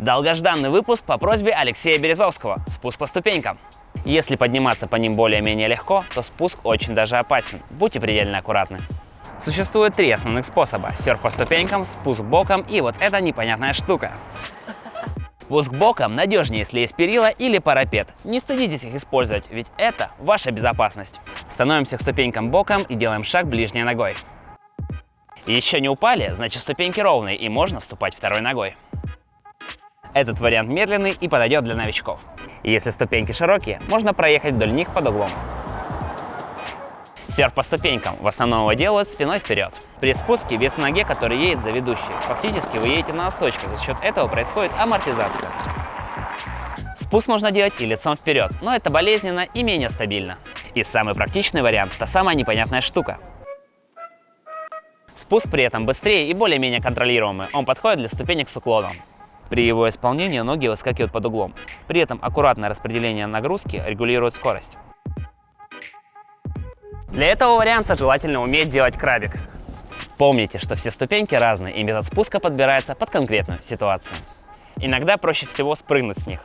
Долгожданный выпуск по просьбе Алексея Березовского «Спуск по ступенькам». Если подниматься по ним более-менее легко, то спуск очень даже опасен. Будьте предельно аккуратны. Существует три основных способа. Серф по ступенькам, спуск боком и вот эта непонятная штука. Спуск боком надежнее, если есть перила или парапет. Не стыдитесь их использовать, ведь это ваша безопасность. Становимся к ступенькам боком и делаем шаг ближней ногой. Еще не упали, значит ступеньки ровные и можно ступать второй ногой. Этот вариант медленный и подойдет для новичков. Если ступеньки широкие, можно проехать вдоль них под углом. Серф по ступенькам в основном его делают спиной вперед. При спуске вес на ноге, который едет за ведущей. Фактически вы едете на носочках, за счет этого происходит амортизация. Спуск можно делать и лицом вперед, но это болезненно и менее стабильно. И самый практичный вариант – та самая непонятная штука. Спуск при этом быстрее и более-менее контролируемый, он подходит для ступенек с уклоном. При его исполнении ноги выскакивают под углом. При этом аккуратное распределение нагрузки регулирует скорость. Для этого варианта желательно уметь делать крабик. Помните, что все ступеньки разные и метод спуска подбирается под конкретную ситуацию. Иногда проще всего спрыгнуть с них.